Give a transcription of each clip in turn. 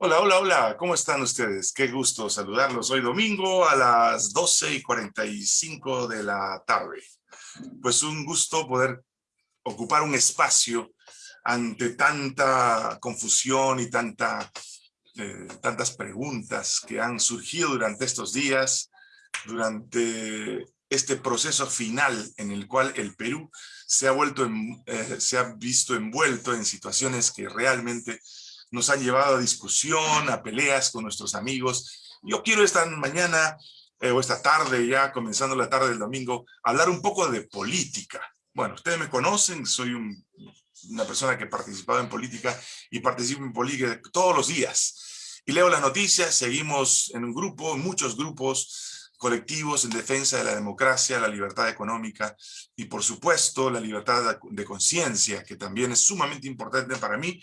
Hola, hola, hola, ¿cómo están ustedes? Qué gusto saludarlos hoy domingo a las 12 y 45 de la tarde. Pues un gusto poder ocupar un espacio ante tanta confusión y eh, tantas preguntas que han surgido durante estos días, durante este proceso final en el cual el Perú se ha, vuelto eh, se ha visto envuelto en situaciones que realmente nos han llevado a discusión, a peleas con nuestros amigos. Yo quiero esta mañana eh, o esta tarde ya, comenzando la tarde del domingo, hablar un poco de política. Bueno, ustedes me conocen, soy una persona que ha participado en política y participo en política todos los días. Y leo las noticias, seguimos en un grupo, en muchos grupos colectivos en defensa de la democracia, la libertad económica y por supuesto la libertad de conciencia, que también es sumamente importante para mí,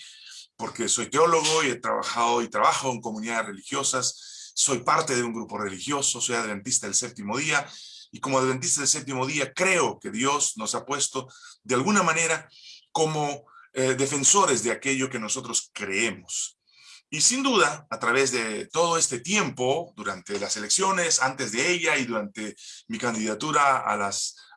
porque soy teólogo y he trabajado y trabajo en comunidades religiosas, soy parte de un grupo religioso, soy adventista del séptimo día, y como adventista del séptimo día creo que Dios nos ha puesto de alguna manera como eh, defensores de aquello que nosotros creemos. Y sin duda, a través de todo este tiempo, durante las elecciones, antes de ella y durante mi candidatura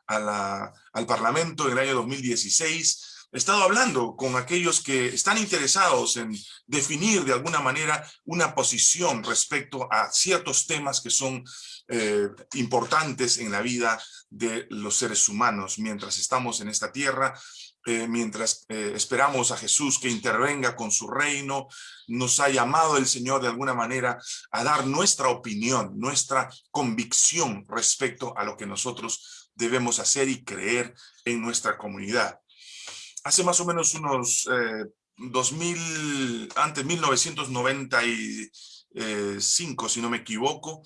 al Parlamento en el año 2016, he estado hablando con aquellos que están interesados en definir de alguna manera una posición respecto a ciertos temas que son eh, importantes en la vida de los seres humanos. Mientras estamos en esta tierra, eh, mientras eh, esperamos a Jesús que intervenga con su reino, nos ha llamado el Señor de alguna manera a dar nuestra opinión, nuestra convicción respecto a lo que nosotros debemos hacer y creer en nuestra comunidad hace más o menos unos 2000, eh, antes 1995, si no me equivoco,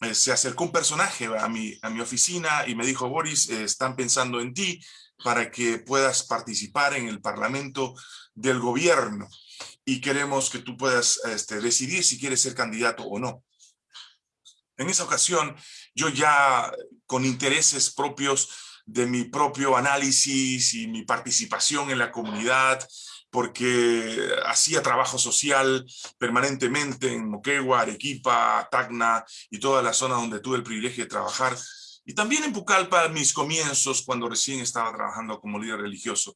eh, se acercó un personaje a mi, a mi oficina y me dijo, Boris, eh, están pensando en ti para que puedas participar en el parlamento del gobierno y queremos que tú puedas este, decidir si quieres ser candidato o no. En esa ocasión, yo ya con intereses propios de mi propio análisis y mi participación en la comunidad, porque hacía trabajo social permanentemente en Moquegua, Arequipa, Tacna y toda la zona donde tuve el privilegio de trabajar. Y también en Pucallpa, mis comienzos, cuando recién estaba trabajando como líder religioso.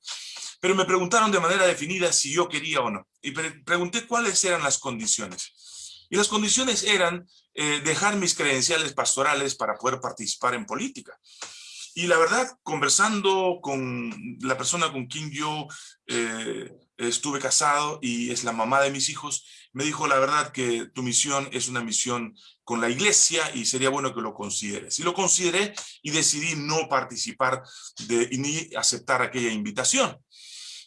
Pero me preguntaron de manera definida si yo quería o no. Y pregunté cuáles eran las condiciones. Y las condiciones eran eh, dejar mis credenciales pastorales para poder participar en política. Y la verdad, conversando con la persona con quien yo eh, estuve casado y es la mamá de mis hijos, me dijo la verdad que tu misión es una misión con la iglesia y sería bueno que lo consideres. Y lo consideré y decidí no participar de, ni aceptar aquella invitación.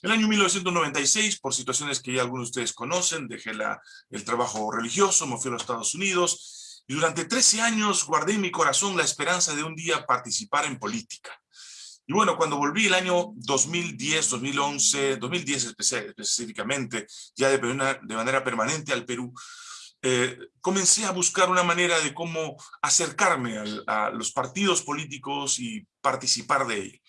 El año 1996, por situaciones que ya algunos de ustedes conocen, dejé la, el trabajo religioso, me fui a los Estados Unidos, y durante 13 años guardé en mi corazón la esperanza de un día participar en política. Y bueno, cuando volví el año 2010, 2011, 2010 específicamente, ya de, de manera permanente al Perú, eh, comencé a buscar una manera de cómo acercarme a los partidos políticos y participar de ellos.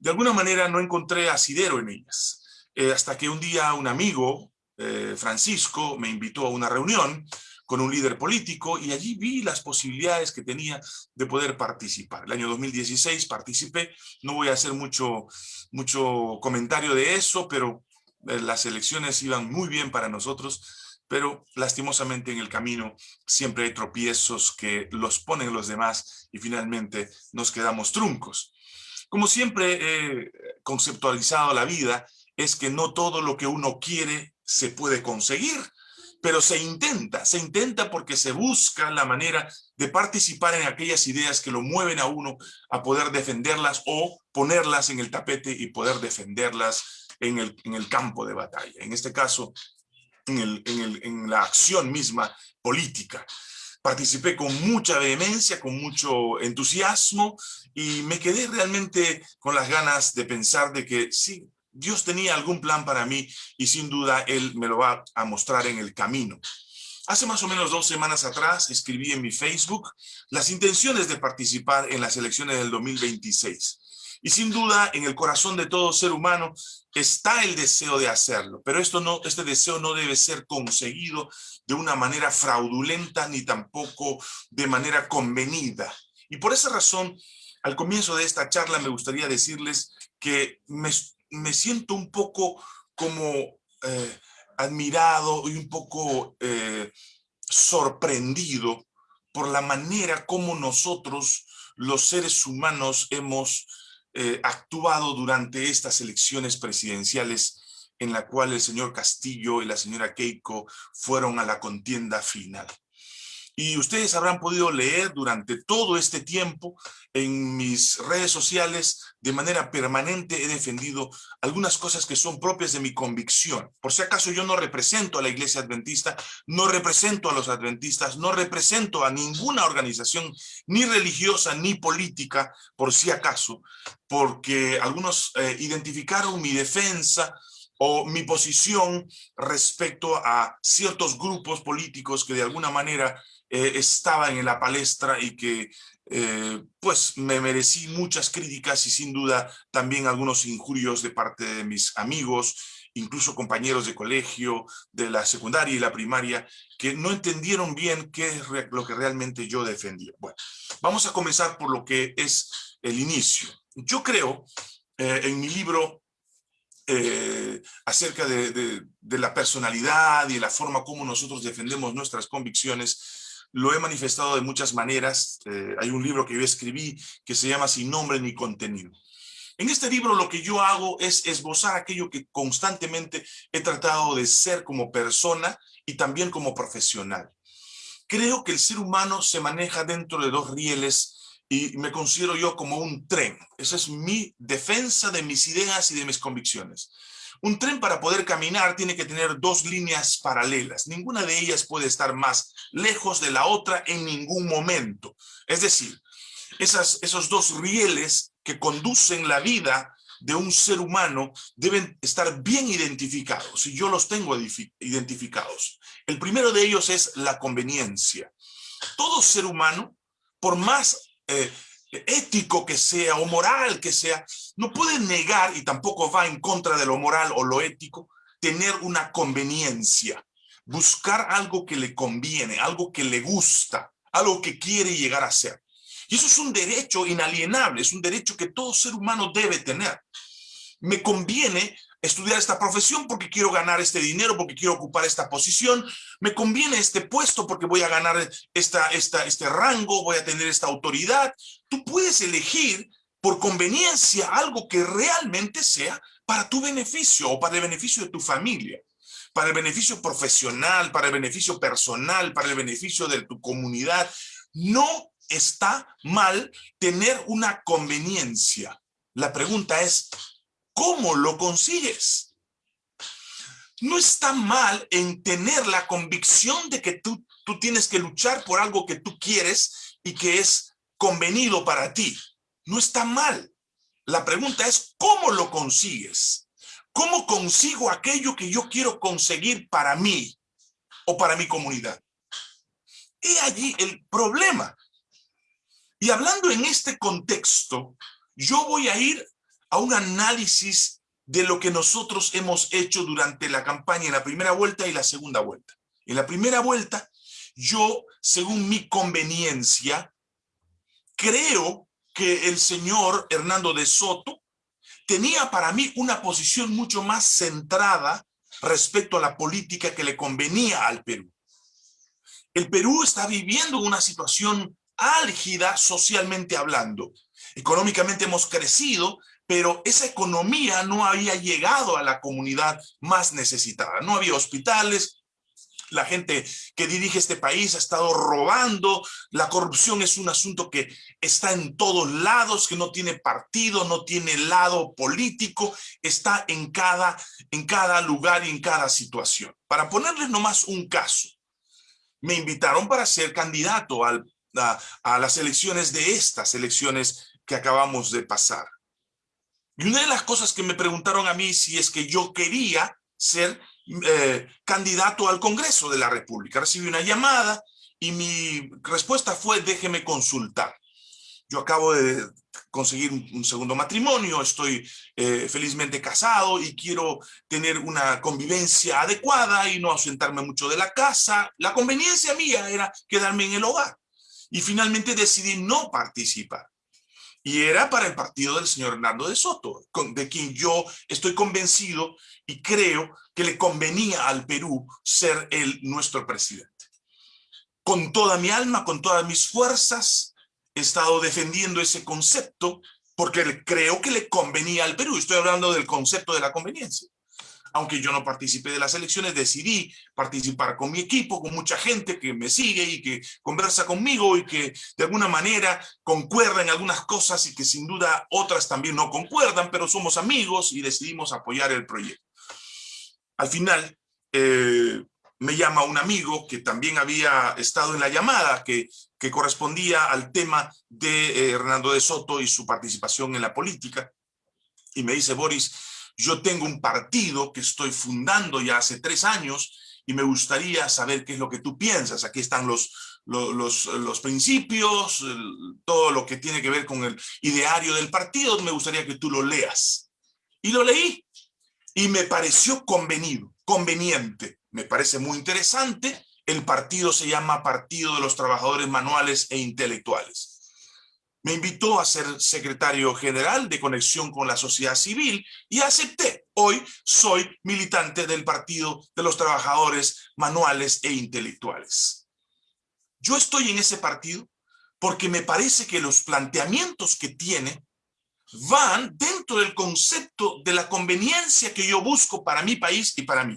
De alguna manera no encontré asidero en ellas, eh, hasta que un día un amigo, eh, Francisco, me invitó a una reunión con un líder político y allí vi las posibilidades que tenía de poder participar. El año 2016 participé, no voy a hacer mucho, mucho comentario de eso, pero eh, las elecciones iban muy bien para nosotros, pero lastimosamente en el camino siempre hay tropiezos que los ponen los demás y finalmente nos quedamos truncos. Como siempre he conceptualizado la vida, es que no todo lo que uno quiere se puede conseguir, pero se intenta, se intenta porque se busca la manera de participar en aquellas ideas que lo mueven a uno a poder defenderlas o ponerlas en el tapete y poder defenderlas en el, en el campo de batalla. En este caso, en, el, en, el, en la acción misma política. Participé con mucha vehemencia, con mucho entusiasmo y me quedé realmente con las ganas de pensar de que sí, Dios tenía algún plan para mí y sin duda Él me lo va a mostrar en el camino. Hace más o menos dos semanas atrás escribí en mi Facebook las intenciones de participar en las elecciones del 2026. Y sin duda, en el corazón de todo ser humano está el deseo de hacerlo, pero esto no, este deseo no debe ser conseguido de una manera fraudulenta ni tampoco de manera convenida. Y por esa razón, al comienzo de esta charla me gustaría decirles que me, me siento un poco como eh, admirado y un poco eh, sorprendido por la manera como nosotros, los seres humanos, hemos eh, actuado durante estas elecciones presidenciales en la cual el señor Castillo y la señora Keiko fueron a la contienda final. Y ustedes habrán podido leer durante todo este tiempo en mis redes sociales, de manera permanente he defendido algunas cosas que son propias de mi convicción. Por si acaso yo no represento a la iglesia adventista, no represento a los adventistas, no represento a ninguna organización, ni religiosa ni política, por si acaso, porque algunos eh, identificaron mi defensa o mi posición respecto a ciertos grupos políticos que de alguna manera eh, estaban en la palestra y que eh, pues me merecí muchas críticas y sin duda también algunos injurios de parte de mis amigos, incluso compañeros de colegio, de la secundaria y la primaria, que no entendieron bien qué es lo que realmente yo defendía. Bueno, vamos a comenzar por lo que es el inicio. Yo creo eh, en mi libro acerca de, de, la personalidad y la forma como nosotros defendemos nuestras convicciones, lo he manifestado de muchas maneras. Eh, hay un libro que yo escribí que se llama Sin nombre ni contenido. En este libro lo que yo hago es esbozar aquello que constantemente he tratado de ser como persona y también como profesional. Creo que el ser humano se maneja dentro de dos rieles y me considero yo como un tren. Esa es mi defensa de mis ideas y de mis convicciones. Un tren para poder caminar tiene que tener dos líneas paralelas. Ninguna de ellas puede estar más lejos de la otra en ningún momento. Es decir, esos dos rieles que conducen la vida de un ser humano deben estar bien identificados y yo los tengo identificados. El primero de ellos es la conveniencia. Todo ser humano, por más eh, ético que sea o moral que sea, no puede negar y tampoco va en contra de lo moral o lo ético, tener una conveniencia, buscar algo que le conviene, algo que le gusta, algo que quiere llegar a ser. Y eso es un derecho inalienable, es un derecho que todo ser humano debe tener. Me conviene estudiar esta profesión porque quiero ganar este dinero, porque quiero ocupar esta posición, me conviene este puesto porque voy a ganar esta, esta, este rango, voy a tener esta autoridad. Tú puedes elegir por conveniencia algo que realmente sea para tu beneficio o para el beneficio de tu familia, para el beneficio profesional, para el beneficio personal, para el beneficio de tu comunidad. No está mal tener una conveniencia. La pregunta es, ¿Cómo lo consigues? No está mal en tener la convicción de que tú, tú tienes que luchar por algo que tú quieres y que es convenido para ti. No está mal. La pregunta es, ¿cómo lo consigues? ¿Cómo consigo aquello que yo quiero conseguir para mí o para mi comunidad? Y allí el problema. Y hablando en este contexto, yo voy a ir a un análisis de lo que nosotros hemos hecho durante la campaña en la primera vuelta y la segunda vuelta. En la primera vuelta, yo, según mi conveniencia, creo que el señor Hernando de Soto tenía para mí una posición mucho más centrada respecto a la política que le convenía al Perú. El Perú está viviendo una situación álgida socialmente hablando. Económicamente hemos crecido, pero esa economía no había llegado a la comunidad más necesitada. No había hospitales, la gente que dirige este país ha estado robando, la corrupción es un asunto que está en todos lados, que no tiene partido, no tiene lado político, está en cada, en cada lugar y en cada situación. Para ponerles nomás un caso, me invitaron para ser candidato a, a las elecciones de estas elecciones que acabamos de pasar. Y una de las cosas que me preguntaron a mí si es que yo quería ser eh, candidato al Congreso de la República. Recibí una llamada y mi respuesta fue déjeme consultar. yo acabo de conseguir un, segundo matrimonio, estoy eh, felizmente casado y quiero tener una convivencia adecuada y no ausentarme mucho de la casa. La conveniencia mía era quedarme en el hogar. Y finalmente decidí no participar. Y era para el partido del señor Hernando de Soto, de quien yo estoy convencido y creo que le convenía al Perú ser el nuestro presidente. Con toda mi alma, con todas mis fuerzas, he estado defendiendo ese concepto porque creo que le convenía al Perú. Estoy hablando del concepto de la conveniencia. Aunque yo no participé de las elecciones, decidí participar con mi equipo, con mucha gente que me sigue y que conversa conmigo y que de alguna manera concuerda en algunas cosas y que sin duda otras también no concuerdan, pero somos amigos y decidimos apoyar el proyecto. Al final, eh, me llama un amigo que también había estado en la llamada, que, correspondía al tema de eh, Hernando de Soto y su participación en la política, y me dice, Boris, yo tengo un partido que estoy fundando ya hace tres años y me gustaría saber qué es lo que tú piensas. Aquí están los, los, los, principios, todo lo que tiene que ver con el ideario del partido, me gustaría que tú lo leas. Y lo leí y me pareció convenido, conveniente me parece muy interesante. El partido se llama Partido de los Trabajadores Manuales e Intelectuales. Me invitó a ser secretario general de conexión con la sociedad civil y acepté. Hoy soy militante del Partido de los Trabajadores Manuales e Intelectuales. Yo estoy en ese partido porque me parece que los planteamientos que tiene van dentro del concepto de la conveniencia que yo busco para mi país y para mí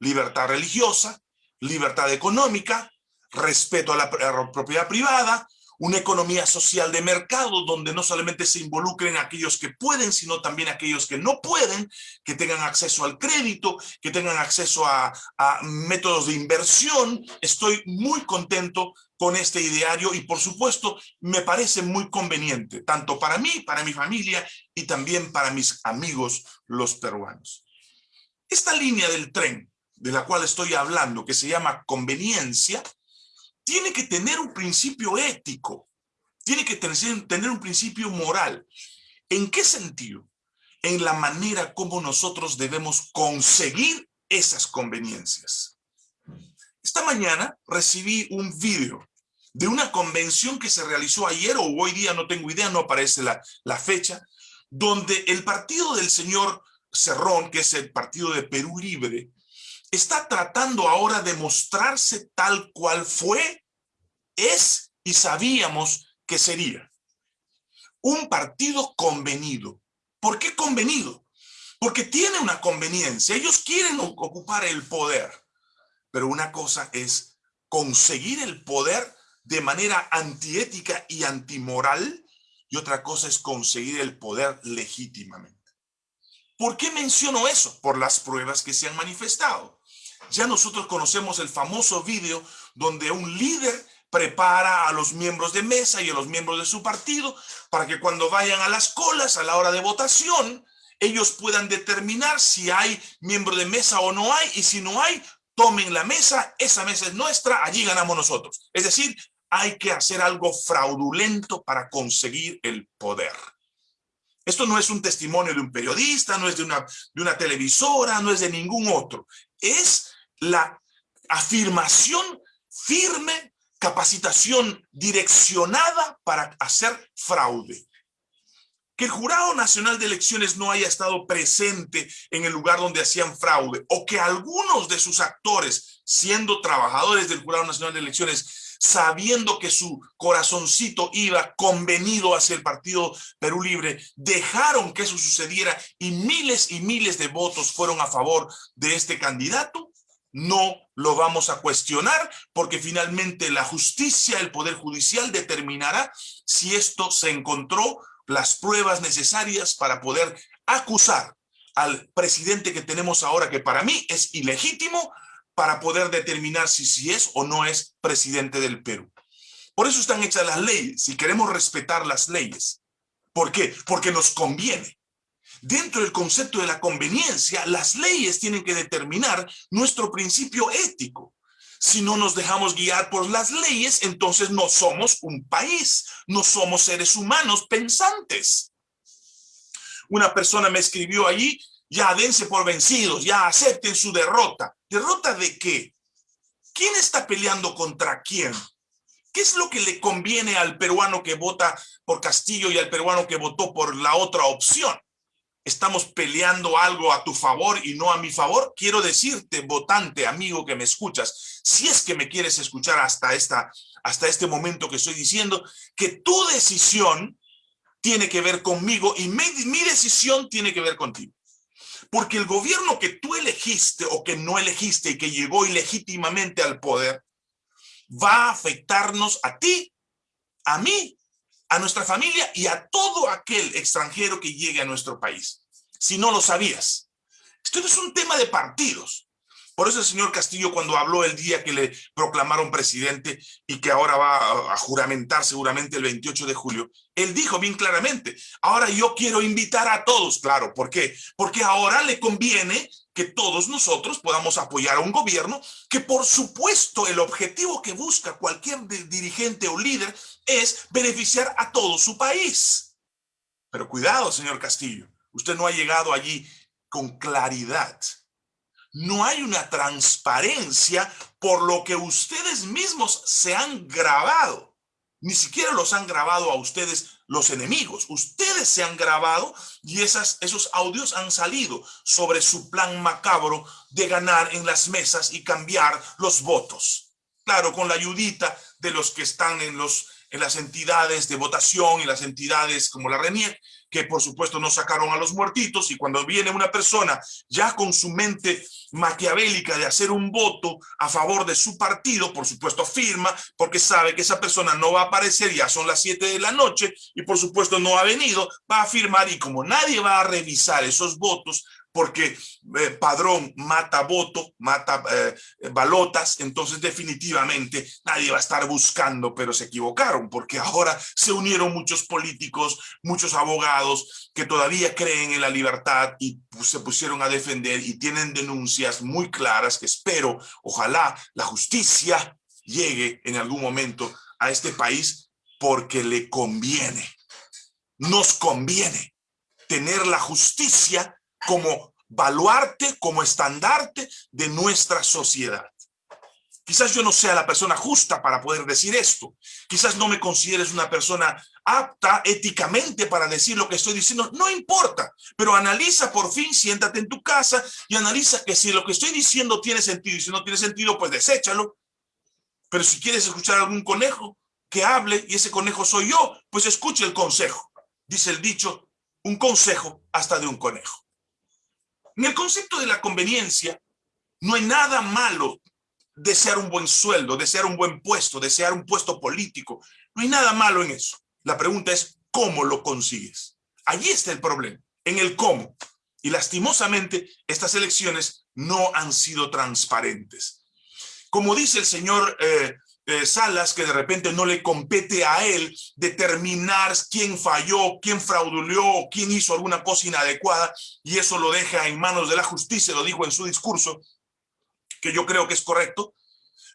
libertad religiosa, libertad económica, respeto a la, propiedad privada, una economía social de mercado donde no solamente se involucren aquellos que pueden, sino también aquellos que no pueden, que tengan acceso al crédito, que tengan acceso a, métodos de inversión. Estoy muy contento con este ideario y por supuesto me parece muy conveniente, tanto para mí, para mi familia y también para mis amigos los peruanos. Esta línea del tren de la cual estoy hablando, que se llama conveniencia, tiene que tener un principio ético, tiene que tener, un principio moral. ¿En qué sentido? En la manera como nosotros debemos conseguir esas conveniencias. Esta mañana recibí un video de una convención que se realizó ayer o hoy día, no tengo idea, no aparece la, la fecha, donde el partido del señor Cerrón, que es el partido de Perú Libre, está tratando ahora de mostrarse tal cual fue, es y sabíamos que sería. Un partido convenido. ¿Por qué convenido? Porque tiene una conveniencia. Ellos quieren ocupar el poder. Pero una cosa es conseguir el poder de manera antiética y antimoral y otra cosa es conseguir el poder legítimamente. ¿Por qué menciono eso? Por las pruebas que se han manifestado. Ya nosotros conocemos el famoso video donde un líder prepara a los miembros de mesa y a los miembros de su partido para que cuando vayan a las colas a la hora de votación, ellos puedan determinar si hay miembro de mesa o no hay, y si no hay, tomen la mesa, esa mesa es nuestra, allí ganamos nosotros. Es decir, hay que hacer algo fraudulento para conseguir el poder. Esto no es un testimonio de un periodista, no es de una, de una televisora, no es de ningún otro. Es la afirmación firme, capacitación direccionada para hacer fraude. Que el Jurado Nacional de Elecciones no haya estado presente en el lugar donde hacían fraude o que algunos de sus actores, siendo trabajadores del Jurado Nacional de Elecciones, sabiendo que su corazoncito iba convenido hacia el partido Perú Libre, dejaron que eso sucediera y miles y miles de votos fueron a favor de este candidato, no lo vamos a cuestionar porque finalmente la justicia, el Poder Judicial determinará si esto se encontró las pruebas necesarias para poder acusar al presidente que tenemos ahora, que para mí es ilegítimo, para poder determinar si, si es o no es presidente del Perú. Por eso están hechas las leyes, si queremos respetar las leyes. ¿Por qué? Porque nos conviene. Dentro del concepto de la conveniencia, las leyes tienen que determinar nuestro principio ético. Si no nos dejamos guiar por las leyes, entonces no somos un país, no somos seres humanos pensantes. Una persona me escribió allí, ya dense por vencidos, ya acepten su derrota. ¿Derrota de qué? ¿Quién está peleando contra quién? ¿Qué es lo que le conviene al peruano que vota por Castillo y al peruano que votó por la otra opción? ¿Estamos peleando algo a tu favor y no a mi favor? Quiero decirte, votante, amigo que me escuchas, si es que me quieres escuchar hasta, esta, hasta este momento que estoy diciendo, que tu decisión tiene que ver conmigo y mi, decisión tiene que ver contigo. Porque el gobierno que tú elegiste o que no elegiste y que llegó ilegítimamente al poder, va a afectarnos a ti, a mí, a nuestra familia y a todo aquel extranjero que llegue a nuestro país. Si no lo sabías. Esto es un tema de partidos. Por eso el señor Castillo cuando habló el día que le proclamaron presidente y que ahora va a juramentar seguramente el 28 de julio, él dijo bien claramente, ahora yo quiero invitar a todos, claro, ¿por qué? Porque ahora le conviene que todos nosotros podamos apoyar a un gobierno que por supuesto el objetivo que busca cualquier dirigente o líder es beneficiar a todo su país. Pero cuidado, señor Castillo, usted no ha llegado allí con claridad no hay una transparencia por lo que ustedes mismos se han grabado. Ni siquiera los han grabado a ustedes los enemigos. Ustedes se han grabado y esas, esos audios han salido sobre su plan macabro de ganar en las mesas y cambiar los votos. Claro, con la ayudita de los que están en, los, en las entidades de votación y las entidades como la RENIEC, que por supuesto no sacaron a los muertitos y cuando viene una persona ya con su mente maquiavélica de hacer un voto a favor de su partido, por supuesto firma porque sabe que esa persona no va a aparecer, ya son las 7 de la noche y por supuesto no ha venido, va a firmar y como nadie va a revisar esos votos, porque eh, padrón mata voto, mata eh, balotas, entonces definitivamente nadie va a estar buscando, pero se equivocaron, porque ahora se unieron muchos políticos, muchos abogados que todavía creen en la libertad y pues, se pusieron a defender y tienen denuncias muy claras que espero, ojalá la justicia llegue en algún momento a este país porque le conviene, nos conviene tener la justicia como baluarte, como estandarte de nuestra sociedad. Quizás yo no sea la persona justa para poder decir esto. Quizás no me consideres una persona apta éticamente para decir lo que estoy diciendo. No importa, pero analiza por fin, siéntate en tu casa y analiza que si lo que estoy diciendo tiene sentido y si no tiene sentido, pues deséchalo. Pero si quieres escuchar algún conejo que hable y ese conejo soy yo, pues escuche el consejo. Dice el dicho, un consejo hasta de un conejo. En el concepto de la conveniencia, no hay nada malo desear un buen sueldo, desear un buen puesto, desear un puesto político. No hay nada malo en eso. La pregunta es, ¿cómo lo consigues? Allí está el problema, en el cómo. Y lastimosamente, estas elecciones no han sido transparentes. Como dice el señor eh, eh, Salas que de repente no le compete a él determinar quién falló, quién frauduleó, quién hizo alguna cosa inadecuada y eso lo deja en manos de la justicia, lo dijo en su discurso, que yo creo que es correcto.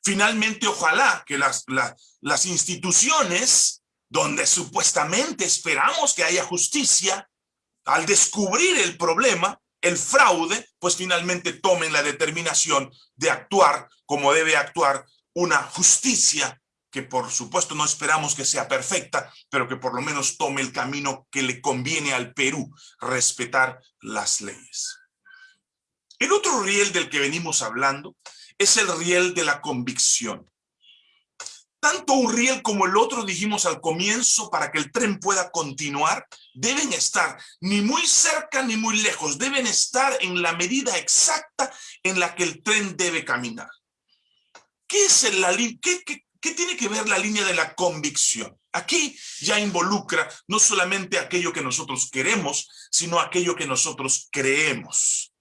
Finalmente, ojalá que las, las instituciones donde supuestamente esperamos que haya justicia, al descubrir el problema, el fraude, pues finalmente tomen la determinación de actuar como debe actuar una justicia que por supuesto no esperamos que sea perfecta, pero que por lo menos tome el camino que le conviene al Perú, respetar las leyes. El otro riel del que venimos hablando es el riel de la convicción. Tanto un riel como el otro, dijimos al comienzo, para que el tren pueda continuar, deben estar ni muy cerca ni muy lejos, deben estar en la medida exacta en la que el tren debe caminar. ¿Qué, es la, qué, tiene que ver la línea de la convicción? Aquí ya involucra no solamente aquello que nosotros queremos, sino aquello que nosotros creemos.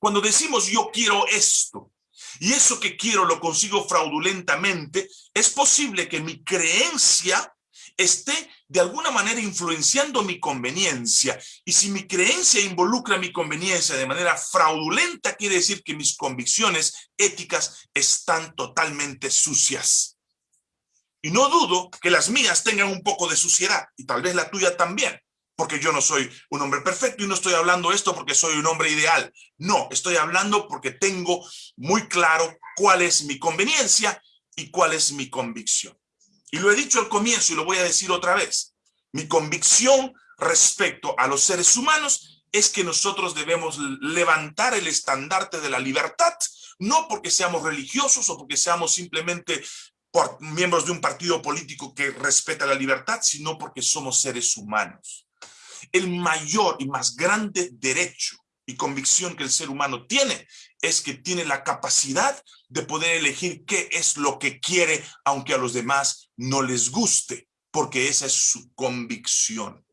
Cuando decimos yo quiero esto, y eso que quiero lo consigo fraudulentamente, es posible que mi creencia esté de alguna manera influenciando mi conveniencia. Y si mi creencia involucra mi conveniencia de manera fraudulenta, quiere decir que mis convicciones éticas están totalmente sucias. Y no dudo que las mías tengan un poco de suciedad, y tal vez la tuya también, porque yo no soy un hombre perfecto y no estoy hablando esto porque soy un hombre ideal. No, estoy hablando porque tengo muy claro cuál es mi conveniencia y cuál es mi convicción. Y lo he dicho al comienzo y lo voy a decir otra vez. Mi convicción respecto a los seres humanos es que nosotros debemos levantar el estandarte de la libertad, no porque seamos religiosos o porque seamos simplemente miembros de un partido político que respeta la libertad, sino porque somos seres humanos. El mayor y más grande derecho y convicción que el ser humano tiene es que tiene la capacidad de poder elegir qué es lo que quiere, aunque a los demás no les guste, porque esa es su convicción.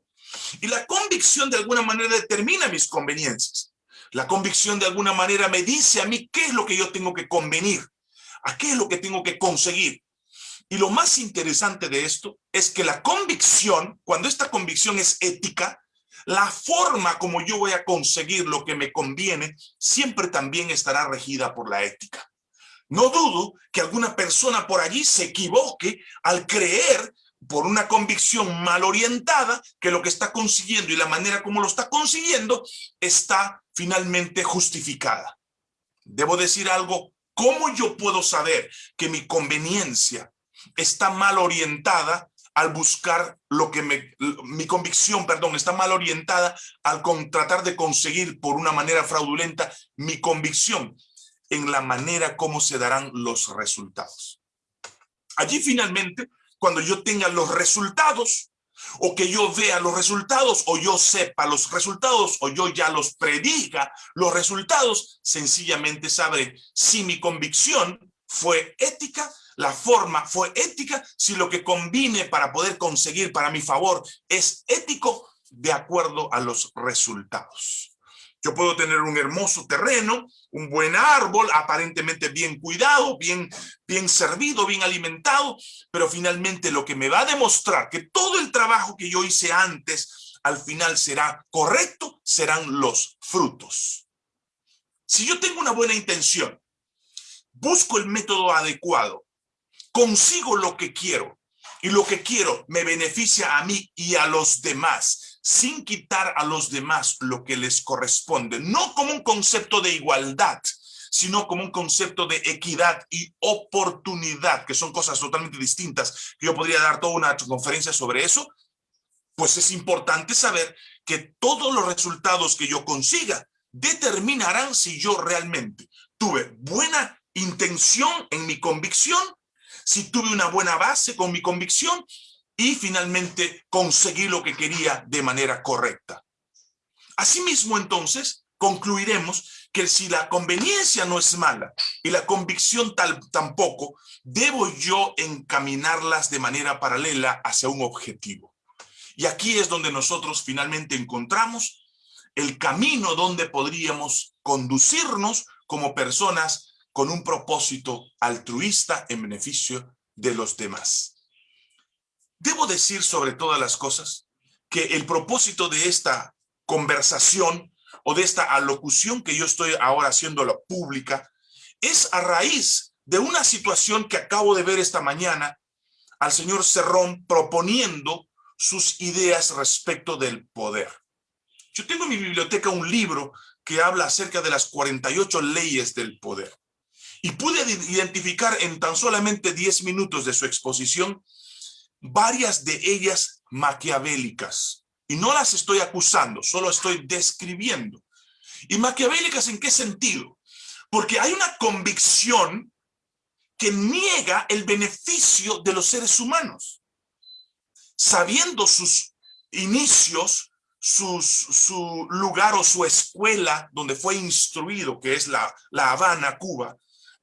Y la convicción de alguna manera determina mis conveniencias. La convicción de alguna manera me dice a mí qué es lo que yo tengo que convenir, a qué es lo que tengo que conseguir. Y lo más interesante de esto es que la convicción, cuando esta convicción es ética, la forma como yo voy a conseguir lo que me conviene siempre también estará regida por la ética. No dudo que alguna persona por allí se equivoque al creer por una convicción mal orientada que lo que está consiguiendo y la manera como lo está consiguiendo está finalmente justificada. Debo decir algo, ¿cómo yo puedo saber que mi conveniencia está mal orientada al buscar lo que me, mi convicción, perdón, está mal orientada al tratar de conseguir por una manera fraudulenta mi convicción en la manera como se darán los resultados. Allí finalmente, cuando yo tenga los resultados, o que yo vea los resultados, o yo sepa los resultados, o yo ya los prediga los resultados, sencillamente sabré si mi convicción fue ética la forma fue ética, si lo que combine para poder conseguir para mi favor es ético, de acuerdo a los resultados. Yo puedo tener un hermoso terreno, un buen árbol, aparentemente bien cuidado, bien, bien servido, bien alimentado, pero finalmente lo que me va a demostrar que todo el trabajo que yo hice antes, al final será correcto, serán los frutos. Si yo tengo una buena intención, busco el método adecuado, consigo lo que quiero y lo que quiero me beneficia a mí y a los demás, sin quitar a los demás lo que les corresponde, no como un concepto de igualdad, sino como un concepto de equidad y oportunidad, que son cosas totalmente distintas, yo podría dar toda una conferencia sobre eso, pues es importante saber que todos los resultados que yo consiga determinarán si yo realmente tuve buena intención en mi convicción si tuve una buena base con mi convicción y finalmente conseguí lo que quería de manera correcta. Asimismo, entonces, concluiremos que si la conveniencia no es mala y la convicción tal, tampoco, debo yo encaminarlas de manera paralela hacia un objetivo. Y aquí es donde nosotros finalmente encontramos el camino donde podríamos conducirnos como personas con un propósito altruista en beneficio de los demás. Debo decir sobre todas las cosas que el propósito de esta conversación o de esta alocución que yo estoy ahora haciendo la pública es a raíz de una situación que acabo de ver esta mañana al señor Cerrón proponiendo sus ideas respecto del poder. Yo tengo en mi biblioteca un libro que habla acerca de las 48 leyes del poder. Y pude identificar en tan solamente 10 minutos de su exposición varias de ellas maquiavélicas. Y no las estoy acusando, solo estoy describiendo. ¿Y maquiavélicas en qué sentido? Porque hay una convicción que niega el beneficio de los seres humanos. Sabiendo sus inicios, su lugar o su escuela donde fue instruido, que es la, la Habana, Cuba,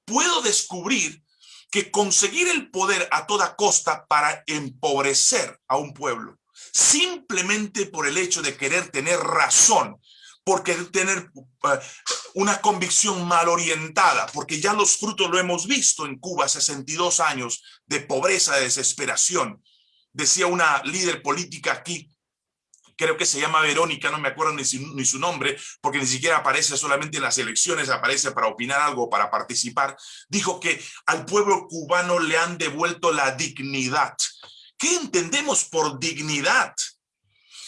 puedo descubrir que conseguir el poder a toda costa para empobrecer a un pueblo, simplemente por el hecho de querer tener razón, porque tener eh, una convicción mal orientada, porque ya los frutos lo hemos visto en Cuba, 62 años de pobreza, de desesperación, decía una líder política aquí, creo que se llama Verónica, no me acuerdo ni su, nombre, porque ni siquiera aparece solamente en las elecciones, aparece para opinar algo, para participar, dijo que al pueblo cubano le han devuelto la dignidad. ¿Qué entendemos por dignidad?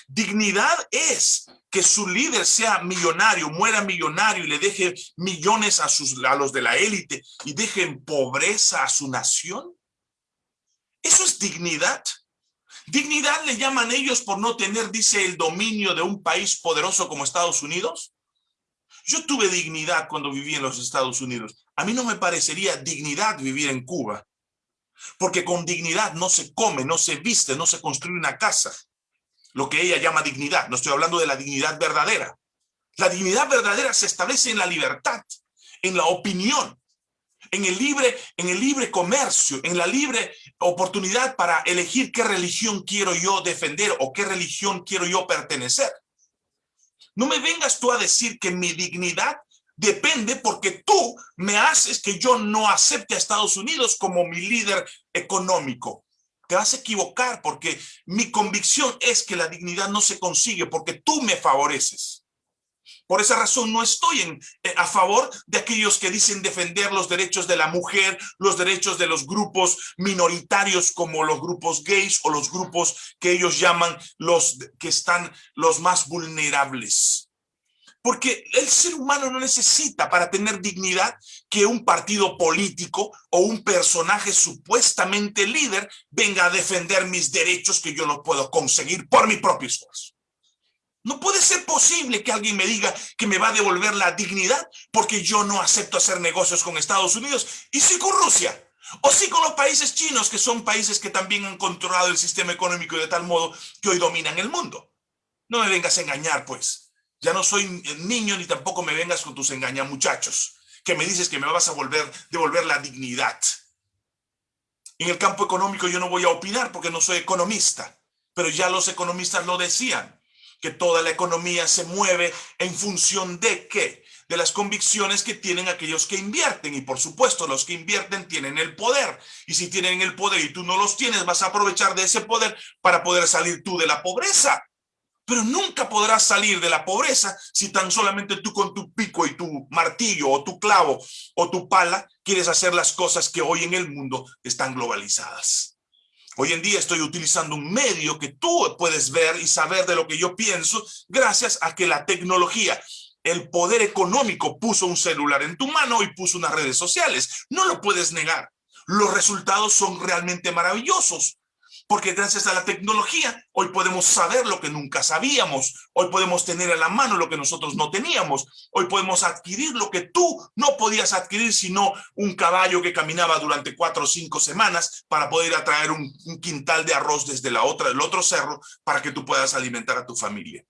Dignidad es que su líder sea millonario, muera millonario y le deje millones a, sus, a los de la élite y deje en pobreza a su nación. ¿Eso es dignidad? Dignidad le llaman ellos por no tener, dice, el dominio de un país poderoso como Estados Unidos. Yo tuve dignidad cuando viví en los Estados Unidos. A mí no me parecería dignidad vivir en Cuba. Porque con dignidad no se come, no se viste, no se construye una casa. Lo que ella llama dignidad. No estoy hablando de la dignidad verdadera. La dignidad verdadera se establece en la libertad, en la opinión, en el libre, en el libre comercio, en la libre oportunidad para elegir qué religión quiero yo defender o qué religión quiero yo pertenecer. No me vengas tú a decir que mi dignidad depende porque tú me haces que yo no acepte a Estados Unidos como mi líder económico. Te vas a equivocar porque mi convicción es que la dignidad no se consigue porque tú me favoreces. Por esa razón no estoy eh, a favor de aquellos que dicen defender los derechos de la mujer, los derechos de los grupos minoritarios como los grupos gays o los grupos que ellos llaman los que están los más vulnerables. Porque el ser humano no necesita para tener dignidad que un partido político o un personaje supuestamente líder venga a defender mis derechos que yo no puedo conseguir por mi propio esfuerzo. No puede ser posible que alguien me diga que me va a devolver la dignidad porque yo no acepto hacer negocios con Estados Unidos y sí con Rusia. O sí con los países chinos, que son países que también han controlado el sistema económico de tal modo que hoy dominan el mundo. No me vengas a engañar, pues. Ya no soy niño ni tampoco me vengas con tus muchachos, que me dices que me vas a volver, devolver la dignidad. En el campo económico yo no voy a opinar porque no soy economista, pero ya los economistas lo decían que toda la economía se mueve en función de qué? De las convicciones que tienen aquellos que invierten. Y por supuesto, los que invierten tienen el poder. Y si tienen el poder y tú no los tienes, vas a aprovechar de ese poder para poder salir tú de la pobreza. Pero nunca podrás salir de la pobreza si tan solamente tú con tu pico y tu martillo o tu clavo o tu pala quieres hacer las cosas que hoy en el mundo están globalizadas. Hoy en día estoy utilizando un medio que tú puedes ver y saber de lo que yo pienso gracias a que la tecnología, el poder económico puso un celular en tu mano y puso unas redes sociales. No lo puedes negar. Los resultados son realmente maravillosos porque gracias a la tecnología hoy podemos saber lo que nunca sabíamos, hoy podemos tener a la mano lo que nosotros no teníamos, hoy podemos adquirir lo que tú no podías adquirir sino un caballo que caminaba durante cuatro o cinco semanas para poder atraer un, quintal de arroz desde la otra, del otro cerro para que tú puedas alimentar a tu familia.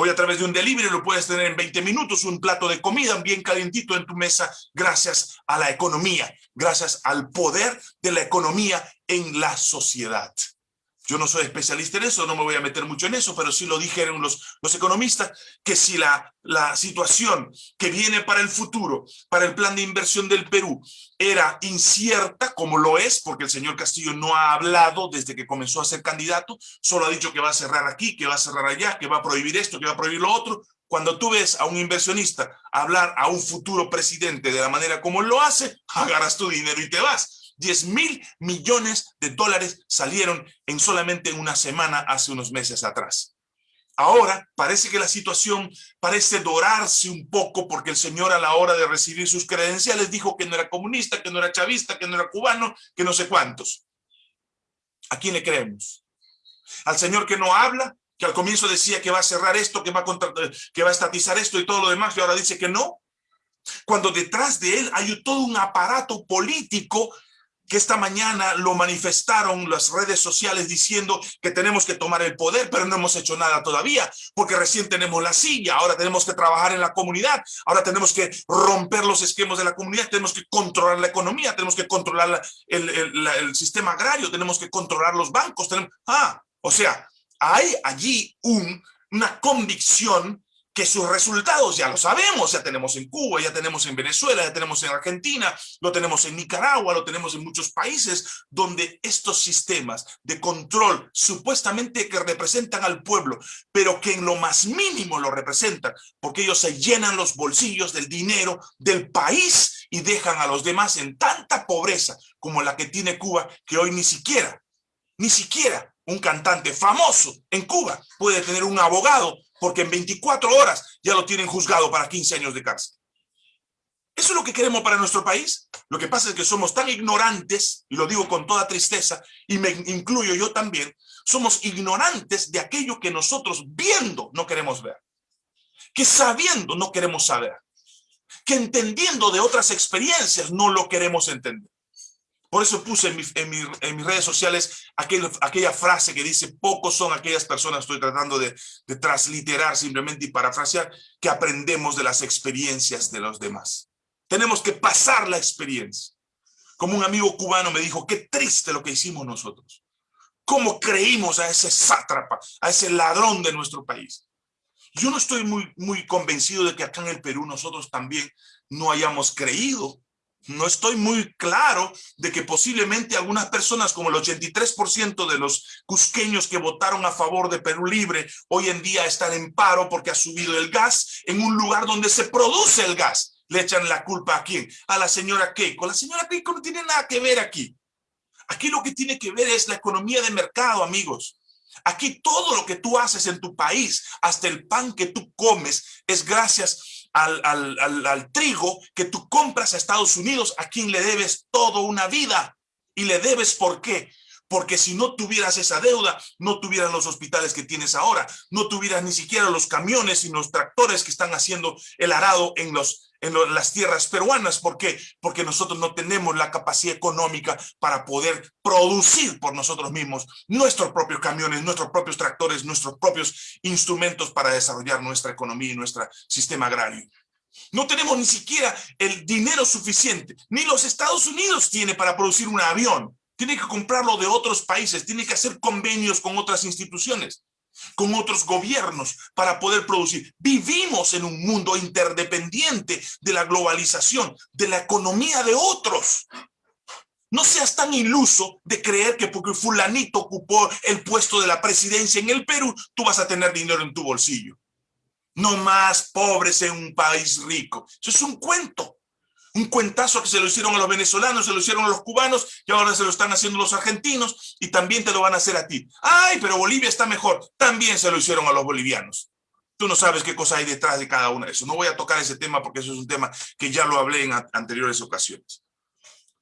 Hoy a través de un delivery lo puedes tener en 20 minutos, un plato de comida bien calentito en tu mesa, gracias a la economía, gracias al poder de la economía en la sociedad. Yo no soy especialista en eso, no me voy a meter mucho en eso, pero sí lo dijeron los, economistas, que si la, la situación que viene para el futuro, para el plan de inversión del Perú, era incierta, como lo es, porque el señor Castillo no ha hablado desde que comenzó a ser candidato, solo ha dicho que va a cerrar aquí, que va a cerrar allá, que va a prohibir esto, que va a prohibir lo otro. Cuando tú ves a un inversionista hablar a un futuro presidente de la manera como lo hace, agarras tu dinero y te vas 10 mil millones de dólares salieron en solamente una semana hace unos meses atrás. Ahora parece que la situación parece dorarse un poco porque el señor a la hora de recibir sus credenciales dijo que no era comunista, que no era chavista, que no era cubano, que no sé cuántos. ¿A quién le creemos? Al señor que no habla, que al comienzo decía que va a cerrar esto, que va a, que va a estatizar esto y todo lo demás, y ahora dice que no. Cuando detrás de él hay todo un aparato político que esta mañana lo manifestaron las redes sociales diciendo que tenemos que tomar el poder, pero no hemos hecho nada todavía, porque recién tenemos la silla, ahora tenemos que trabajar en la comunidad, ahora tenemos que romper los esquemas de la comunidad, tenemos que controlar la economía, tenemos que controlar el, el, sistema agrario, tenemos que controlar los bancos. Tenemos, ah, o sea, hay allí un, una convicción que sus resultados ya lo sabemos, ya tenemos en Cuba, ya tenemos en Venezuela, ya tenemos en Argentina, lo tenemos en Nicaragua, lo tenemos en muchos países donde estos sistemas de control supuestamente que representan al pueblo, pero que en lo más mínimo lo representan, porque ellos se llenan los bolsillos del dinero del país y dejan a los demás en tanta pobreza como la que tiene Cuba, que hoy ni siquiera, ni siquiera un cantante famoso en Cuba puede tener un abogado porque en 24 horas ya lo tienen juzgado para 15 años de cárcel. ¿Eso es lo que queremos para nuestro país? Lo que pasa es que somos tan ignorantes, y lo digo con toda tristeza, y me incluyo yo también, somos ignorantes de aquello que nosotros viendo no queremos ver, que sabiendo no queremos saber, que entendiendo de otras experiencias no lo queremos entender. Por eso puse en, mis redes sociales aquella frase que dice, pocos son aquellas personas, estoy tratando de, de transliterar simplemente y parafrasear, que aprendemos de las experiencias de los demás. Tenemos que pasar la experiencia. Como un amigo cubano me dijo, qué triste lo que hicimos nosotros. ¿Cómo creímos a ese sátrapa, a ese ladrón de nuestro país? Yo no estoy muy, muy convencido de que acá en el Perú nosotros también no hayamos creído no estoy muy claro de que posiblemente algunas personas, como el 83% de los cusqueños que votaron a favor de Perú Libre, hoy en día están en paro porque ha subido el gas en un lugar donde se produce el gas. Le echan la culpa a quién? A la señora Keiko. La señora Keiko no tiene nada que ver aquí. Aquí lo que tiene que ver es la economía de mercado, amigos. Aquí todo lo que tú haces en tu país, hasta el pan que tú comes, es gracias al, trigo que tú compras a Estados Unidos, a quien le debes toda una vida. Y le debes ¿por qué? Porque si no tuvieras esa deuda, no tuvieras los hospitales que tienes ahora, no tuvieras ni siquiera los camiones y los tractores que están haciendo el arado en los en las tierras peruanas. ¿Por qué? Porque nosotros no tenemos la capacidad económica para poder producir por nosotros mismos nuestros propios camiones, nuestros propios tractores, nuestros propios instrumentos para desarrollar nuestra economía y nuestro sistema agrario. No tenemos ni siquiera el dinero suficiente, ni los Estados Unidos tiene para producir un avión. Tiene que comprarlo de otros países, tiene que hacer convenios con otras instituciones con otros gobiernos para poder producir. Vivimos en un mundo interdependiente de la globalización, de la economía de otros. No seas tan iluso de creer que porque fulanito ocupó el puesto de la presidencia en el Perú, tú vas a tener dinero en tu bolsillo. No más pobres en un país rico. Eso es un cuento un cuentazo que se lo hicieron a los venezolanos, se lo hicieron a los cubanos y ahora se lo están haciendo los argentinos y también te lo van a hacer a ti. Ay, pero Bolivia está mejor. También se lo hicieron a los bolivianos. Tú no sabes qué cosa hay detrás de cada uno de eso. No voy a tocar ese tema porque eso es un tema que ya lo hablé en anteriores ocasiones.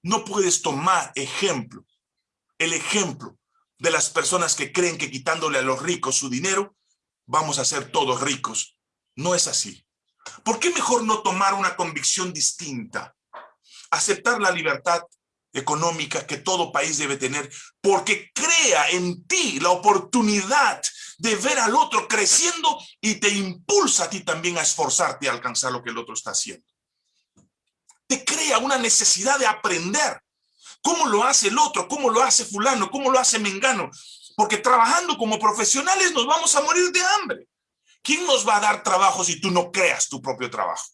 No puedes tomar ejemplo, el ejemplo de las personas que creen que quitándole a los ricos su dinero, vamos a ser todos ricos. No es así. ¿Por qué mejor no tomar una convicción distinta? Aceptar la libertad económica que todo país debe tener, porque crea en ti la oportunidad de ver al otro creciendo y te impulsa a ti también a esforzarte a alcanzar lo que el otro está haciendo. Te crea una necesidad de aprender. ¿Cómo lo hace el otro? ¿Cómo lo hace fulano? ¿Cómo lo hace mengano? Porque trabajando como profesionales nos vamos a morir de hambre. ¿Quién nos va a dar trabajo si tú no creas tu propio trabajo?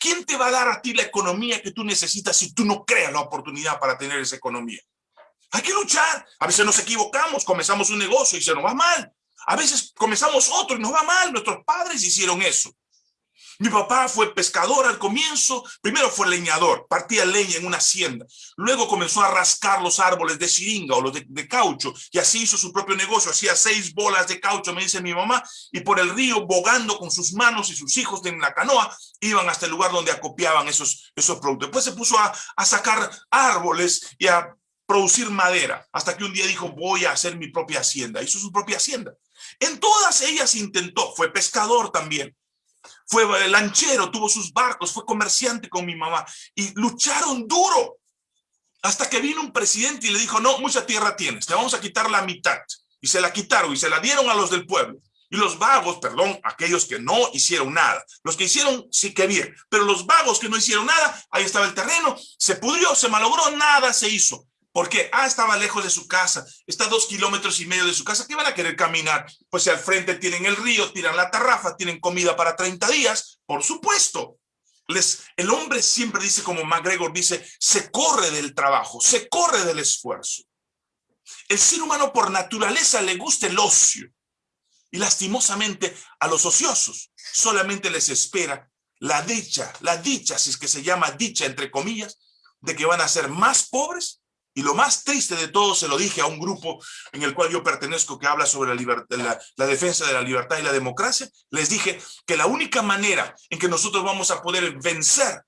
¿Quién te va a dar a ti la economía que tú necesitas si tú no creas la oportunidad para tener esa economía? Hay que luchar. A veces nos equivocamos, comenzamos un negocio y se nos va mal. A veces comenzamos otro y nos va mal. Nuestros padres hicieron eso. Mi papá fue pescador al comienzo, primero fue leñador, partía leña en una hacienda, luego comenzó a rascar los árboles de siringa o los de, caucho y así hizo su propio negocio, hacía seis bolas de caucho, me dice mi mamá, y por el río bogando con sus manos y sus hijos en la canoa, iban hasta el lugar donde acopiaban esos, esos productos. Después se puso a, a sacar árboles y a producir madera, hasta que un día dijo, voy a hacer mi propia hacienda, hizo su propia hacienda. En todas ellas intentó, fue pescador también, fue lanchero, tuvo sus barcos, fue comerciante con mi mamá y lucharon duro hasta que vino un presidente y le dijo, no, mucha tierra tienes, te vamos a quitar la mitad. Y se la quitaron y se la dieron a los del pueblo. Y los vagos, perdón, aquellos que no hicieron nada. Los que hicieron, sí que bien. Pero los vagos que no hicieron nada, ahí estaba el terreno, se pudrió, se malogró, nada se hizo Porque, ah, estaba lejos de su casa, está a dos kilómetros y medio de su casa, ¿qué van a querer caminar? Pues si al frente tienen el río, tiran la tarrafa, tienen comida para 30 días, por supuesto. Les, el hombre siempre dice, como MacGregor dice, se corre del trabajo, se corre del esfuerzo. El ser humano por naturaleza le gusta el ocio. Y lastimosamente a los ociosos solamente les espera la dicha, la dicha, si es que se llama dicha entre comillas, de que van a ser más pobres y lo más triste de todo, se lo dije a un grupo en el cual yo pertenezco que habla sobre la, defensa de la libertad y la democracia, les dije que la única manera en que nosotros vamos a poder vencer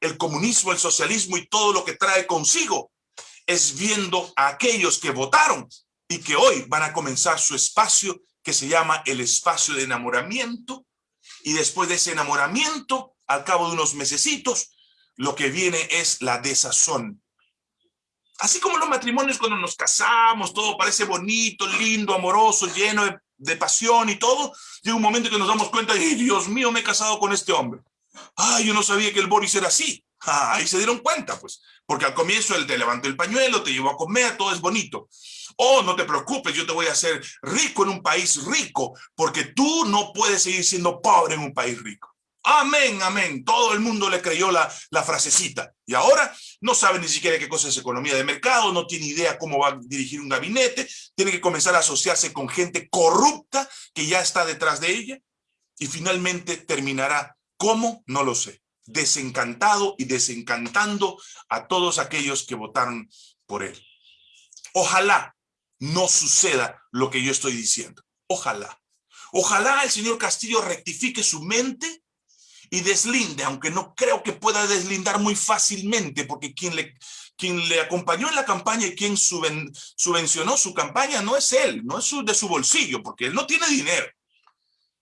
el comunismo, el socialismo y todo lo que trae consigo es viendo a aquellos que votaron y que hoy van a comenzar su espacio que se llama el espacio de enamoramiento y después de ese enamoramiento, al cabo de unos mesecitos, lo que viene es la desazón. Así como los matrimonios cuando nos casamos, todo parece bonito, lindo, amoroso, lleno de, de pasión y todo, llega un momento que nos damos cuenta, y Dios mío, me he casado con este hombre! ¡Ay, yo no sabía que el Boris era así! Ah, ahí se dieron cuenta, pues, porque al comienzo él te levantó el pañuelo, te llevó a comer, todo es bonito. Oh, no te preocupes, yo te voy a hacer rico en un país rico, porque tú no puedes seguir siendo pobre en un país rico. Amén, amén. Todo el mundo le creyó la, frasecita. Y ahora no sabe ni siquiera qué cosa es economía de mercado, no tiene idea cómo va a dirigir un gabinete, tiene que comenzar a asociarse con gente corrupta que ya está detrás de ella y finalmente terminará. ¿Cómo? No lo sé desencantado y desencantando a todos aquellos que votaron por él. Ojalá no suceda lo que yo estoy diciendo. Ojalá. Ojalá el señor Castillo rectifique su mente y deslinde, aunque no creo que pueda deslindar muy fácilmente, porque quien le, quien le acompañó en la campaña y quien subvencionó su campaña no es él, no es de su bolsillo, porque él no tiene dinero.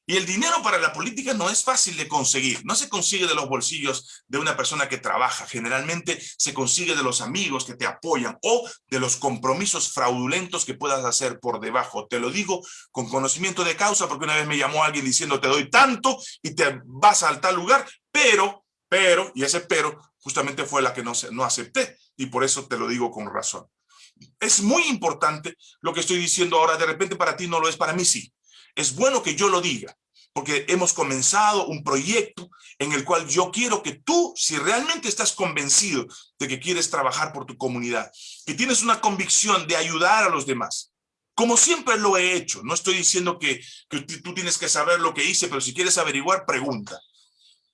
Y el dinero para la política no es fácil de conseguir, no se consigue de los bolsillos de una persona que trabaja, generalmente se consigue de los amigos que te apoyan o de los compromisos fraudulentos que puedas hacer por debajo. Te lo digo con conocimiento de causa porque una vez me llamó alguien diciendo te doy tanto y te vas al tal lugar, pero, pero, y ese pero justamente fue la que no, no acepté. Y por eso te lo digo con razón. Es muy importante lo que estoy diciendo ahora, de repente para ti no lo es, para mí sí es bueno que yo lo diga, porque hemos comenzado un proyecto en el cual yo quiero que tú, si realmente estás convencido de que quieres trabajar por tu comunidad, que tienes una convicción de ayudar a los demás, como siempre lo he hecho, no estoy diciendo que, tú tienes que saber lo que hice, pero si quieres averiguar, pregunta.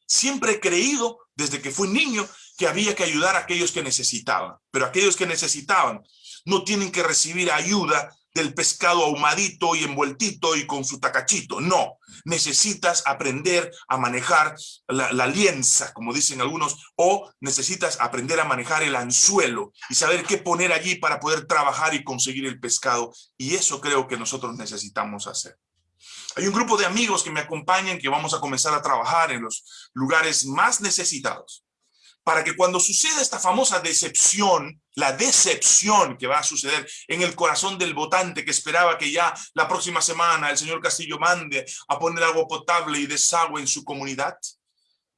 Siempre he creído, desde que fui niño, que había que ayudar a aquellos que necesitaban, pero aquellos que necesitaban no tienen que recibir ayuda del pescado ahumadito y envueltito y con su tacachito. No, necesitas aprender a manejar la, la, lienza, como dicen algunos, o necesitas aprender a manejar el anzuelo y saber qué poner allí para poder trabajar y conseguir el pescado. Y eso creo que nosotros necesitamos hacer. Hay un grupo de amigos que me acompañan que vamos a comenzar a trabajar en los lugares más necesitados para que cuando suceda esta famosa decepción, la decepción que va a suceder en el corazón del votante que esperaba que ya la próxima semana el señor Castillo mande a poner agua potable y desagüe en su comunidad,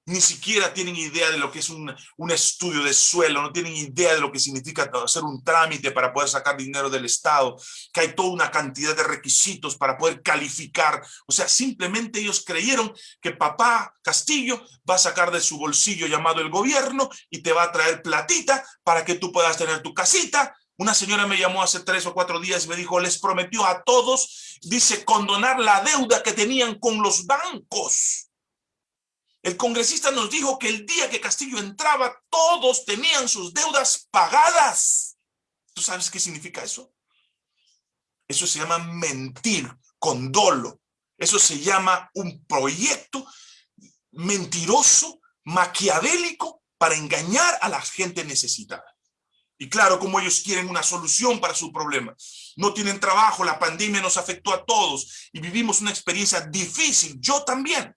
ni siquiera tienen idea de lo que es un, un, estudio de suelo, no tienen idea de lo que significa hacer un trámite para poder sacar dinero del Estado, que hay toda una cantidad de requisitos para poder calificar. O sea, simplemente ellos creyeron que papá Castillo va a sacar de su bolsillo llamado el gobierno y te va a traer platita para que tú puedas tener tu casita, una señora me llamó hace tres o cuatro días y me dijo, les prometió a todos, dice, condonar la deuda que tenían con los bancos. El congresista nos dijo que el día que Castillo entraba, todos tenían sus deudas pagadas. ¿Tú sabes qué significa eso? Eso se llama mentir con dolo. Eso se llama un proyecto mentiroso, maquiavélico, para engañar a la gente necesitada. Y claro, como ellos quieren una solución para su problema. No tienen trabajo, la pandemia nos afectó a todos y vivimos una experiencia difícil. Yo también.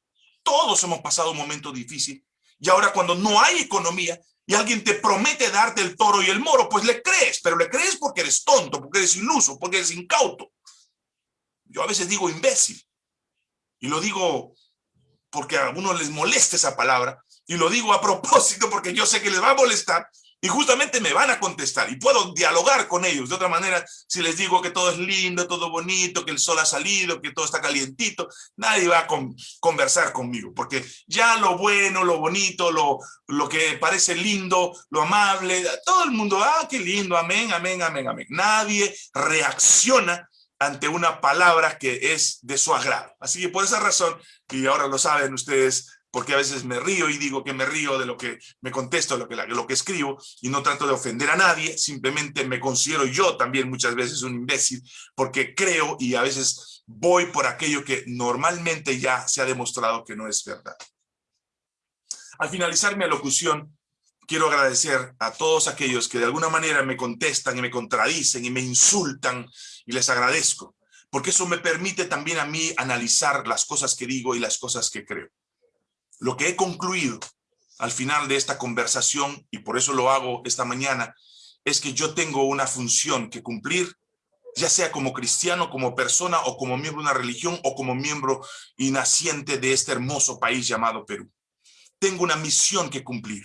Todos hemos pasado un momento difícil. Y ahora cuando no hay economía y alguien te promete darte el toro y el moro, pues le crees, pero le crees porque eres tonto, porque eres iluso, porque eres incauto. Yo a veces digo imbécil. Y lo digo porque a algunos les molesta esa palabra. Y lo digo a propósito porque yo sé que les va a molestar. Y justamente me van a contestar y puedo dialogar con ellos. De otra manera, si les digo que todo es lindo, todo bonito, que el sol ha salido, que todo está calientito, nadie va a conversar conmigo, porque ya lo bueno, lo bonito, lo, lo que parece lindo, lo amable, todo el mundo, ah, qué lindo, amén, amén, amén, amén. Nadie reacciona ante una palabra que es de su agrado. Así que por esa razón, y ahora lo saben ustedes, porque a veces me río y digo que me río de lo que me contesto, lo que, lo que escribo, y no trato de ofender a nadie, simplemente me considero yo también muchas veces un imbécil, porque creo y a veces voy por aquello que normalmente ya se ha demostrado que no es verdad. Al finalizar mi alocución, quiero agradecer a todos aquellos que de alguna manera me contestan y me contradicen y me insultan, y les agradezco, porque eso me permite también a mí analizar las cosas que digo y las cosas que creo. Lo que he concluido al final de esta conversación, y por eso lo hago esta mañana, es que yo tengo una función que cumplir, ya sea como cristiano, como persona, o como miembro de una religión, o como miembro y naciente de este hermoso país llamado Perú. Tengo una misión que cumplir,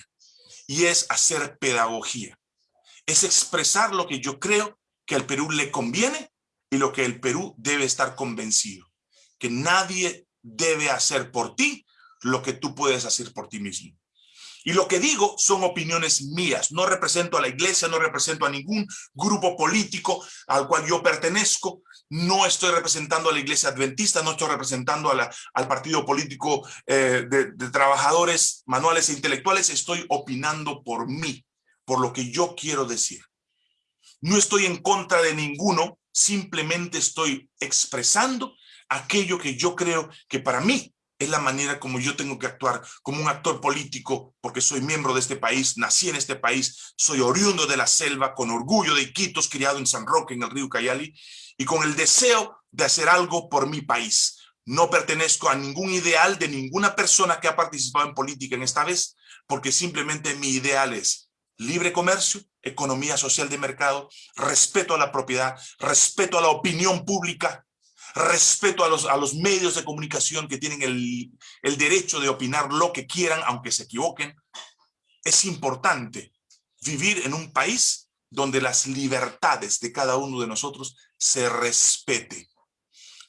y es hacer pedagogía. Es expresar lo que yo creo que al Perú le conviene y lo que el Perú debe estar convencido. Que nadie debe hacer por ti lo que tú puedes hacer por ti mismo. Y lo que digo son opiniones mías, no represento a la iglesia, no represento a ningún grupo político al cual yo pertenezco, no estoy representando a la iglesia adventista, no estoy representando a la, al partido político eh, de, de trabajadores manuales e intelectuales, estoy opinando por mí, por lo que yo quiero decir. No estoy en contra de ninguno, simplemente estoy expresando aquello que yo creo que para mí es la manera como yo tengo que actuar como un actor político, porque soy miembro de este país, nací en este país, soy oriundo de la selva, con orgullo de Iquitos, criado en San Roque, en el río Cayali, y con el deseo de hacer algo por mi país. No pertenezco a ningún ideal de ninguna persona que ha participado en política en esta vez, porque simplemente mi ideal es libre comercio, economía social de mercado, respeto a la propiedad, respeto a la opinión pública, respeto a los, a los medios de comunicación que tienen el, el derecho de opinar lo que quieran, aunque se equivoquen. Es importante vivir en un país donde las libertades de cada uno de nosotros se respete.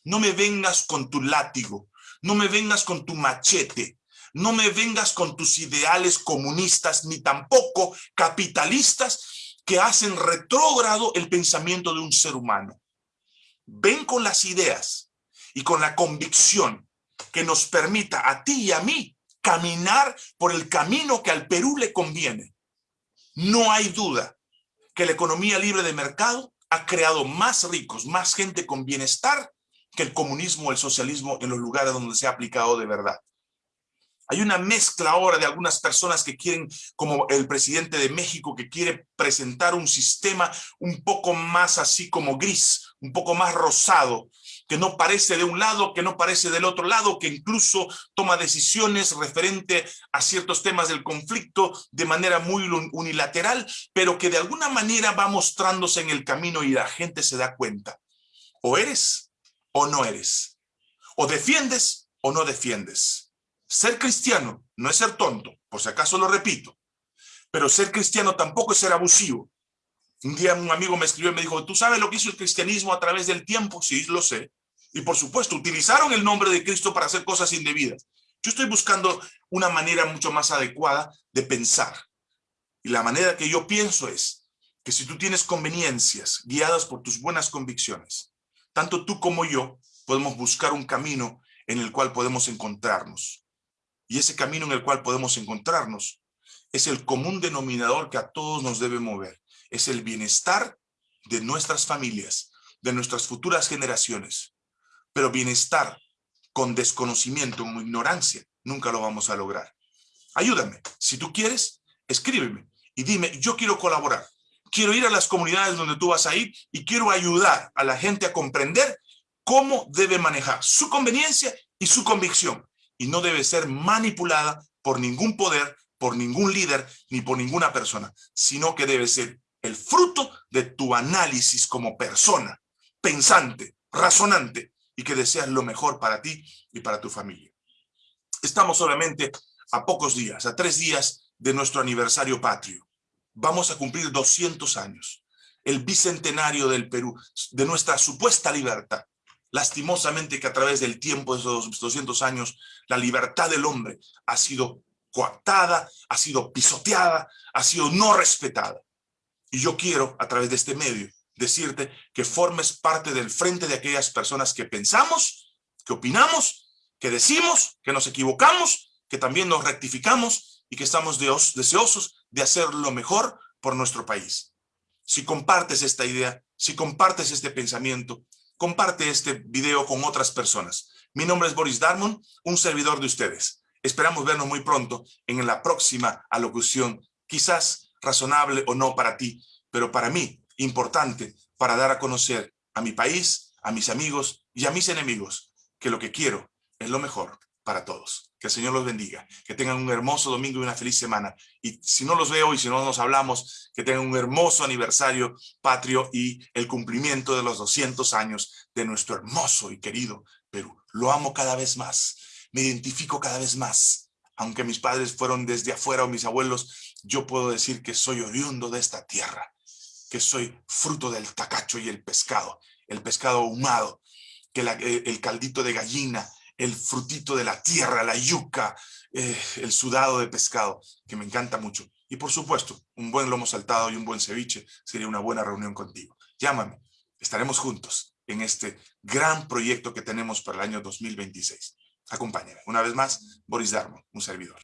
No me vengas con tu látigo, no me vengas con tu machete, no me vengas con tus ideales comunistas, ni tampoco capitalistas que hacen retrógrado el pensamiento de un ser humano ven con las ideas y con la convicción que nos permita a ti y a mí caminar por el camino que al Perú le conviene. No hay duda que la economía libre de mercado ha creado más ricos, más gente con bienestar que el comunismo o el socialismo en los lugares donde se ha aplicado de verdad. Hay una mezcla ahora de algunas personas que quieren, como el presidente de México, que quiere presentar un sistema un poco más así como gris, un poco más rosado, que no parece de un lado, que no parece del otro lado, que incluso toma decisiones referente a ciertos temas del conflicto de manera muy unilateral, pero que de alguna manera va mostrándose en el camino y la gente se da cuenta. O eres o no eres. O defiendes o no defiendes. Ser cristiano no es ser tonto, por si acaso lo repito, pero ser cristiano tampoco es ser abusivo, un día un amigo me escribió y me dijo, ¿tú sabes lo que hizo el cristianismo a través del tiempo? Sí, lo sé. Y por supuesto, utilizaron el nombre de Cristo para hacer cosas indebidas. Yo estoy buscando una manera mucho más adecuada de pensar. Y la manera que yo pienso es que si tú tienes conveniencias guiadas por tus buenas convicciones, tanto tú como yo podemos buscar un camino en el cual podemos encontrarnos. Y ese camino en el cual podemos encontrarnos es el común denominador que a todos nos debe mover es el bienestar de nuestras familias, de nuestras futuras generaciones. Pero bienestar con desconocimiento, con ignorancia, nunca lo vamos a lograr. Ayúdame. Si tú quieres, escríbeme y dime, yo quiero colaborar. Quiero ir a las comunidades donde tú vas a ir y quiero ayudar a la gente a comprender cómo debe manejar su conveniencia y su convicción. Y no debe ser manipulada por ningún poder, por ningún líder, ni por ninguna persona, sino que debe ser el fruto de tu análisis como persona, pensante, razonante y que deseas lo mejor para ti y para tu familia. Estamos solamente a pocos días, a tres días de nuestro aniversario patrio. vamos a cumplir 200 años, el bicentenario del Perú, de nuestra supuesta libertad. Lastimosamente que a través del tiempo de esos 200 años, la libertad del hombre ha sido coartada, ha sido pisoteada, ha sido no respetada. Y yo quiero, a través de este medio, decirte que formes parte del frente de aquellas personas que pensamos, que opinamos, que decimos, que nos equivocamos, que también nos rectificamos y que estamos deseosos de hacer lo mejor por nuestro país. Si compartes esta idea, si compartes este pensamiento, comparte este video con otras personas. Mi nombre es Boris Darmon, un servidor de ustedes. Esperamos vernos muy pronto en la próxima alocución, quizás razonable o no para ti, pero para mí importante para dar a conocer a mi país, a mis amigos y a mis enemigos que lo que quiero es lo mejor para todos. Que el Señor los bendiga, que tengan un hermoso domingo y una feliz semana. Y si no los veo y si no nos hablamos, que tengan un hermoso aniversario patrio y el cumplimiento de los 200 años de nuestro hermoso y querido Perú. Lo amo cada vez más, me identifico cada vez más. Aunque mis padres fueron desde afuera o mis abuelos, yo puedo decir que soy oriundo de esta tierra, que soy fruto del tacacho y el pescado, el pescado ahumado, que eh, el caldito de gallina, el frutito de la tierra, la yuca, eh, el sudado de pescado, que me encanta mucho. Y por supuesto, un buen lomo saltado y un buen ceviche sería una buena reunión contigo. Llámame, estaremos juntos en este gran proyecto que tenemos para el año 2026. Acompáñame. Una vez más, Boris Darmo, un servidor.